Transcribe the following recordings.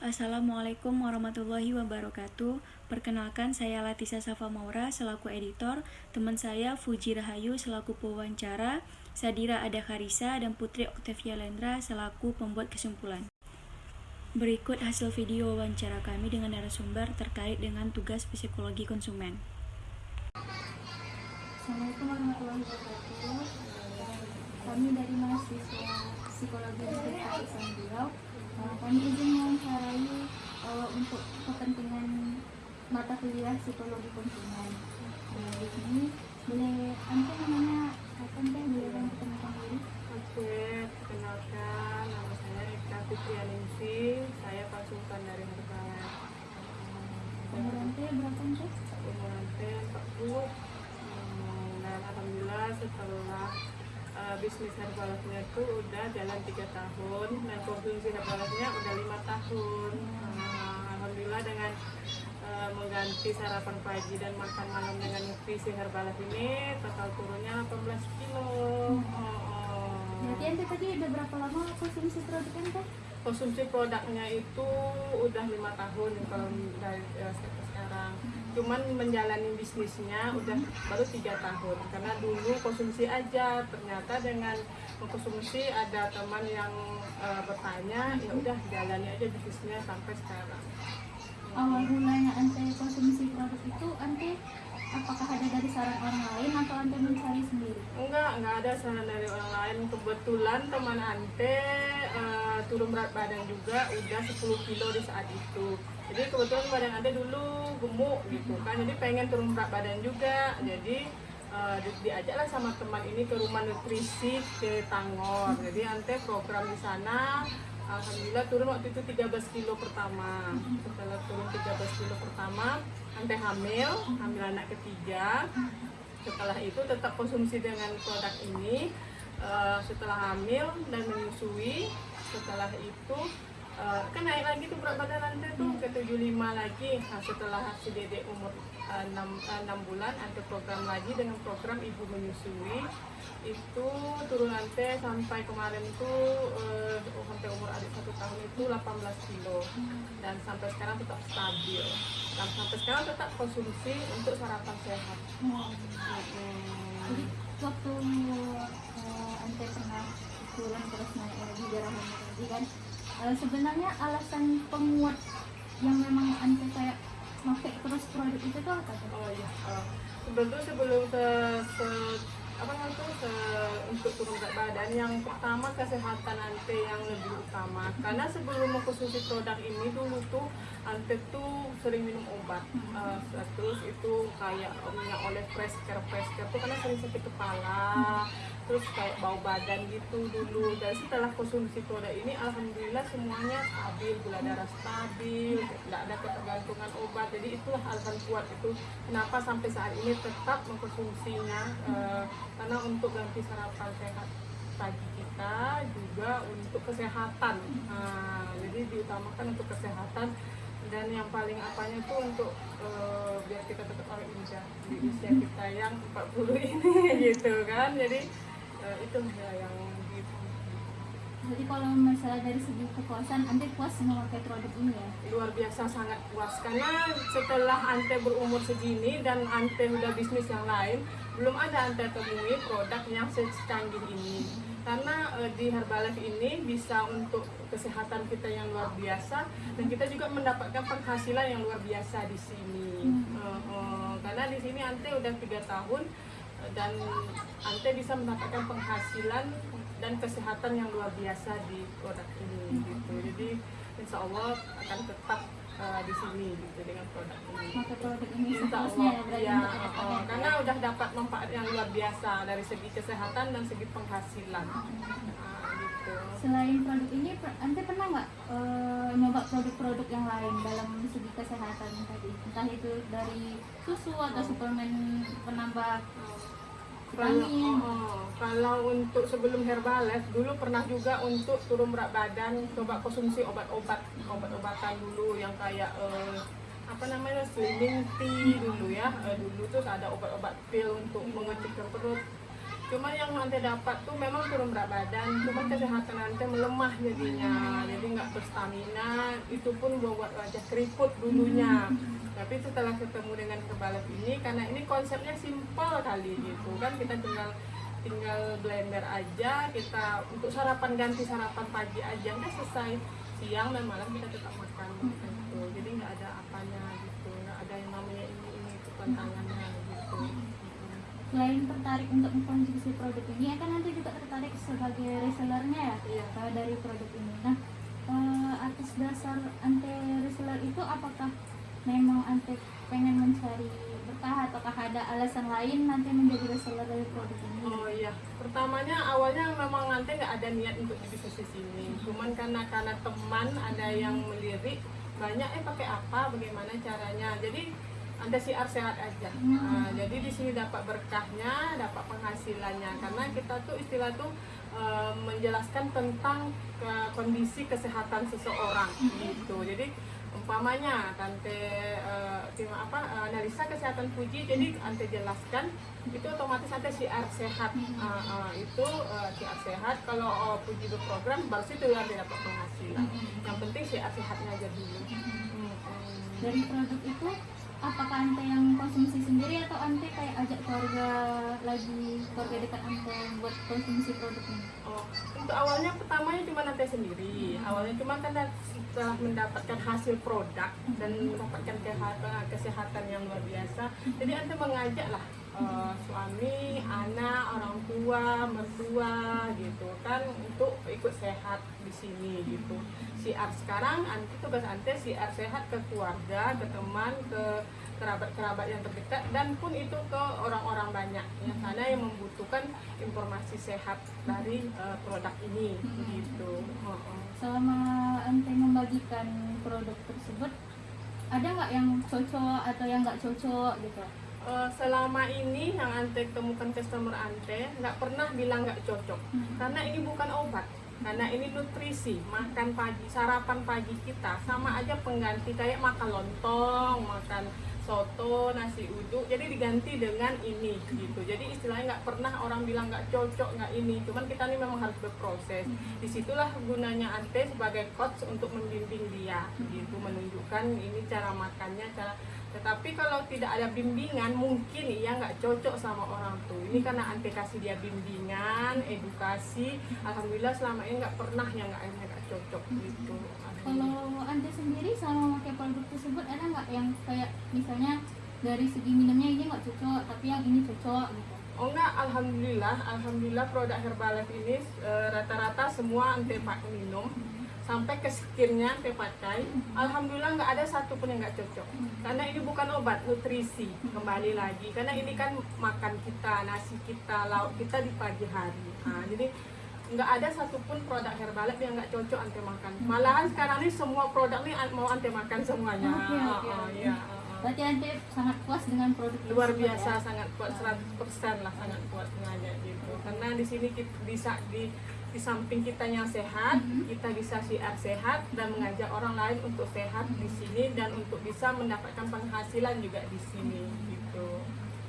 Assalamualaikum warahmatullahi wabarakatuh. Perkenalkan saya Latisa Safa Maura selaku editor, teman saya Fuji Rahayu selaku pewawancara, Sadira Ada Karisa dan Putri Octavia Lendra selaku pembuat kesimpulan. Berikut hasil video wawancara kami dengan narasumber terkait dengan tugas psikologi konsumen. Assalamualaikum warahmatullahi wabarakatuh. Kami dari mahasiswa psikologi Universitas Islam Riau. Kami izin mewawancarai eh, untuk kepentingan mata kuliah psikologi konsumen. Eh, Di sini boleh anda namanya apa teh boleh bantu perkenalkan diri? Oke, perkenalkan nama saya Eka Fitrianingsi, saya konsultan dari Herbalife. Umur anda berapa teh? Umur ante 40, Hmm, dan alhamdulillah setelah uh, bisnis Herbalife-nya itu udah jalan 3 tahun dan konsumsi Herbalife-nya udah lima tahun. Nah, alhamdulillah dengan uh, mengganti sarapan pagi dan makan malam dengan nutrisi Herbalife ini total turunnya 18 kilo. Oh, oh. Berarti tadi udah berapa lama konsumsi produk konsumsi produknya itu udah lima tahun kalau dari sampai sekarang. Cuman menjalani bisnisnya udah baru tiga tahun. Karena dulu konsumsi aja ternyata dengan mengkonsumsi ada teman yang eh, bertanya ya udah jalani aja bisnisnya sampai sekarang. Awal mulanya anda konsumsi produk itu anda apakah ada dari saran orang lain atau anda mencari sendiri? enggak enggak ada saran dari orang lain. Kebetulan teman ante eh, turun berat badan juga udah 10 kilo di saat itu. Jadi kebetulan badan ante dulu gemuk gitu kan. Jadi pengen turun berat badan juga. Jadi eh, di- diajaklah sama teman ini ke rumah nutrisi ke Tangor. Jadi ante program di sana Alhamdulillah turun waktu itu 13 kilo pertama. Setelah turun 13 kilo pertama ante hamil hamil anak ketiga. Setelah itu tetap konsumsi dengan produk ini Eh, setelah hamil dan menyusui. Setelah itu eh, kan naik lagi tuh berat badan ante tuh ke 75 lagi. Nah, setelah si dede umur eh, 6, 6 bulan ante program lagi dengan program ibu menyusui. Itu turun ante sampai kemarin tuh eh, sampai umur itu 18 kilo dan sampai sekarang tetap stabil dan sampai sekarang tetap konsumsi untuk sarapan sehat Jadi Mm-mm. waktu uh, ante pernah turun terus naik lagi hamil tadi kan eh, sebenarnya alasan penguat yang memang ante kayak pakai terus produk itu tuh apa? Oh iya, uh, sebetulnya sebelum se, se- apa namanya untuk turun berat badan yang pertama kesehatan ante yang lebih utama. Karena sebelum mengkonsumsi produk ini dulu tuh ante tuh sering minum obat. Uh, terus itu kayak minyak oleh fresh care fresh care tuh karena sering sakit kepala terus kayak bau badan gitu dulu. Dan setelah konsumsi produk ini alhamdulillah semuanya stabil gula darah stabil tidak ada ketergantungan obat. Jadi itulah alasan kuat itu kenapa sampai saat ini tetap mengkonsumsinya eh, karena untuk ganti sarapan sehat pagi kita juga untuk kesehatan. Nah, jadi diutamakan untuk kesehatan. Dan yang paling apanya itu untuk eh, biar kita tetap awet muda di usia kita yang 40 ini gitu kan. Jadi eh, itu ya yang gitu. Jadi kalau misalnya dari segi kepuasan ante puas memakai produk ini ya? luar biasa sangat puas. Karena setelah ante berumur segini dan ante udah bisnis yang lain belum ada ante temui produk yang secanggih ini. Karena eh, di Herbalife ini bisa untuk kesehatan kita yang luar biasa dan kita juga mendapatkan penghasilan yang luar biasa di sini. Eh, eh, karena di sini ante udah tiga tahun dan ante bisa mendapatkan penghasilan dan kesehatan yang luar biasa di produk ini gitu jadi insya Allah akan tetap eh, di sini gitu dengan produk ini Pakai produk ini Insya Allah, ya ya, oh, ke depannya. karena udah dapat manfaat yang luar biasa dari segi kesehatan dan segi penghasilan. Nah, gitu. Selain produk ini, ante pernah nggak eh, nyoba produk-produk yang lain dalam segi kesehatan tadi? Entah itu dari susu atau suplemen penambah Kalau, vitamin. oh, kalau untuk sebelum Herbalife dulu pernah juga untuk turun berat badan coba konsumsi obat-obat obat-obatan dulu yang kayak eh, apa namanya slimming tea dulu ya. Eh, dulu tuh ada obat-obat pil untuk mengecilkan perut. Cuma yang ante dapat tuh memang turun berat badan cuma kesehatan ante melemah jadinya. Jadi nggak berstamina itu pun buat wajah keriput dulunya. Tapi setelah ketemu dengan kebalap ini karena ini konsepnya simpel kali gitu. Kan kita tinggal tinggal blender aja kita untuk sarapan ganti sarapan pagi aja udah selesai. Siang dan malam kita tetap makan gitu jadi nggak ada apanya gitu. Nggak ada yang namanya ini ini itu tantangannya gitu. Selain tertarik untuk mengkonsumsi produk ini ya kan nanti juga tertarik sebagai resellernya ya? Iya. eh, dari produk ini. Nah eh, atas dasar ante reseller itu apakah memang ante pengen mencari ataukah ada alasan lain nanti menjadi reseller dari produk ini Oh iya, pertamanya awalnya memang nanti nggak ada niat untuk di bisnis di sini. Cuman karena karena teman ada yang melirik banyak eh pakai apa, bagaimana caranya. Jadi anda siar sehat aja. Nah, jadi di sini dapat berkahnya, dapat penghasilannya. Karena kita tuh istilah tuh eh, menjelaskan tentang ke- kondisi kesehatan seseorang gitu. Jadi umpamanya tante tim apa analisa kesehatan Fuji jadi ante jelaskan itu otomatis ante siar sehat. Ah, ah, itu siar sehat. Kalau oh, Fuji berprogram baru situ yang dapat penghasilan. Yang penting siar sehatnya aja dulu. Hmm, hmm. dari produk itu apakah ante yang konsumsi sendiri atau ante kayak ajak keluarga lagi keluarga dekat ante buat konsumsi produk ini Oh, untuk awalnya pertamanya cuma nanti sendiri. Awalnya cuma kan setelah mendapatkan hasil produk dan mendapatkan kesehatan, kesehatan yang luar biasa. Jadi anda mengajak eh, suami, anak, orang tua, mertua gitu kan untuk ikut sehat di sini gitu. Siar sekarang nanti tugas ante siar sehat ke keluarga, ke teman, ke kerabat-kerabat yang terdekat dan pun itu ke orang-orang banyak yang sana yang membutuhkan informasi sehat dari eh, produk ini gitu. Selama ante membagikan produk tersebut ada nggak yang cocok atau yang nggak cocok gitu Eh, selama ini yang ante temukan customer ante nggak pernah bilang nggak cocok. Karena ini bukan obat karena ini nutrisi makan pagi sarapan pagi kita sama aja pengganti kayak makan lontong makan soto nasi uduk jadi diganti dengan ini gitu. Jadi istilahnya nggak pernah orang bilang nggak cocok nggak ini. Cuman kita ini memang harus berproses. Di situlah gunanya ante sebagai coach untuk membimbing dia gitu. Menunjukkan ini cara makannya cara tetapi kalau tidak ada bimbingan mungkin ia nggak cocok sama orang tuh ini karena ante kasih dia bimbingan edukasi. Alhamdulillah selama ini nggak pernah yang nggak yang nggak cocok gitu kalau ante sendiri sama memakai produk tersebut ada nggak yang kayak misalnya dari segi minumnya ini nggak cocok tapi yang ini cocok gitu Oh enggak, alhamdulillah, alhamdulillah produk Herbalife ini eh, rata-rata semua ante pak minum sampai ke skinnya ante pakai. Alhamdulillah nggak ada satupun yang nggak cocok. Karena ini bukan obat, nutrisi kembali lagi. Karena ini kan makan kita, nasi kita, lauk kita di pagi hari. Nah, jadi nggak ada satupun produk Herbalife yang nggak cocok ante makan. Malahan sekarang ini semua produk ini mau ante makan semuanya. Oke, oke, Oh, iya, oh, oh. Berarti ante sangat puas dengan produk luar tersebut biasa ya? sangat kuat 100% lah sangat kuat sengaja gitu. Karena di sini kita bisa di di samping kita yang sehat kita bisa siar sehat dan mengajak orang lain untuk sehat di sini dan untuk bisa mendapatkan penghasilan juga di sini gitu.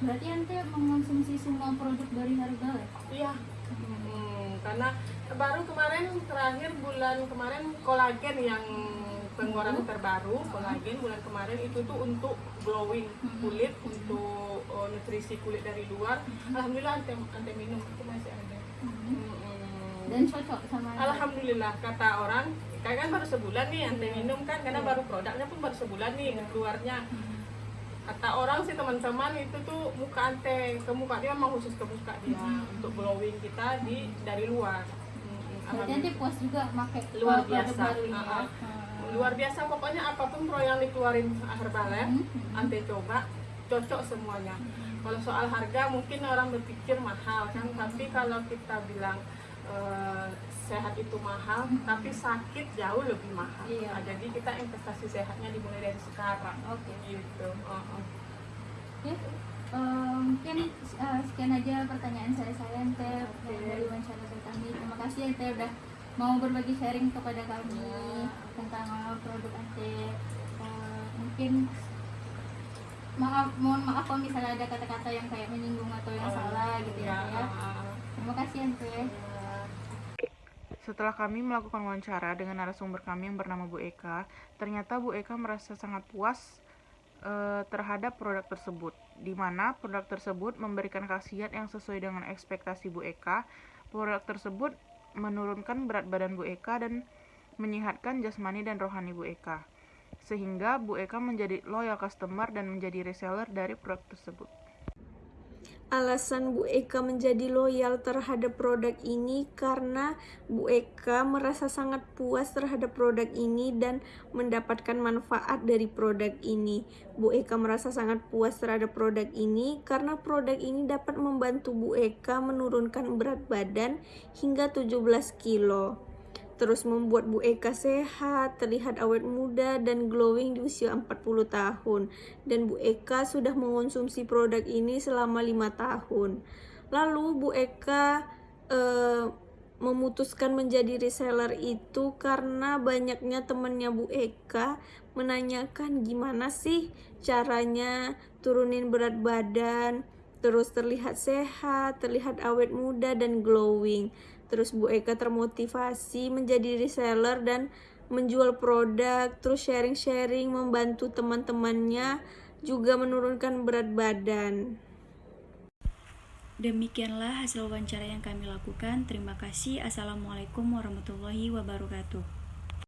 Berarti ante mengonsumsi semua produk dari Herbalife iya Hmm, karena baru kemarin terakhir bulan kemarin kolagen yang pengeluaran terbaru kolagen bulan kemarin itu tuh untuk glowing kulit untuk uh, nutrisi kulit dari luar. Alhamdulillah ante, ante minum itu masih ada. Hmm, dan cocok sama alhamdulillah kata orang kayak kan baru sebulan nih ante minum kan karena baru produknya pun baru sebulan nih keluarnya kata orang sih teman-teman itu tuh muka ante. Ke muka dia memang khusus ke muka dia. Untuk glowing kita di dari luar. Hmm, puas juga pakai Luar biasa. baru ini. Ya. Hmm. luar biasa pokoknya apa pun pro yang dikeluarin Herbalife Hmm. ante coba cocok semuanya. Kalau soal harga mungkin orang berpikir mahal kan. Tapi kalau kita bilang eh, sehat itu mahal tapi sakit jauh lebih mahal Iya. Nah, jadi kita investasi sehatnya dimulai dari sekarang Oke. gitu Oh, oh. Oke, eh, mungkin eh, sekian aja pertanyaan saya saya Ente Oke. dari wawancara saya kami. Terima kasih Ente udah mau berbagi sharing kepada kami Ya. tentang eh, produk Ente. Eh, mungkin maaf mohon maaf kalau misalnya ada kata-kata yang kayak menyinggung atau yang Oh, salah gitu ya. iya, Ente ya. ah, ah. Terima kasih Ante. Setelah kami melakukan wawancara dengan narasumber kami yang bernama Bu Eka, ternyata Bu Eka merasa sangat puas eh, terhadap produk tersebut, di mana produk tersebut memberikan khasiat yang sesuai dengan ekspektasi Bu Eka. Produk tersebut menurunkan berat badan Bu Eka dan menyehatkan jasmani dan rohani Bu Eka, sehingga Bu Eka menjadi loyal customer dan menjadi reseller dari produk tersebut. Alasan Bu Eka menjadi loyal terhadap produk ini karena Bu Eka merasa sangat puas terhadap produk ini dan mendapatkan manfaat dari produk ini. Bu Eka merasa sangat puas terhadap produk ini karena produk ini dapat membantu Bu Eka menurunkan berat badan hingga 17 kilo. Terus membuat Bu Eka sehat, terlihat awet muda dan glowing di usia 40 tahun. Dan Bu Eka sudah mengonsumsi produk ini selama lima tahun. Lalu Bu Eka eh, memutuskan menjadi reseller itu karena banyaknya temannya Bu Eka menanyakan gimana sih caranya turunin berat badan, terus terlihat sehat, terlihat awet muda dan glowing. Terus Bu Eka termotivasi menjadi reseller dan menjual produk, terus sharing-sharing membantu teman-temannya juga menurunkan berat badan. Demikianlah hasil wawancara yang kami lakukan. Terima kasih. Assalamualaikum warahmatullahi wabarakatuh.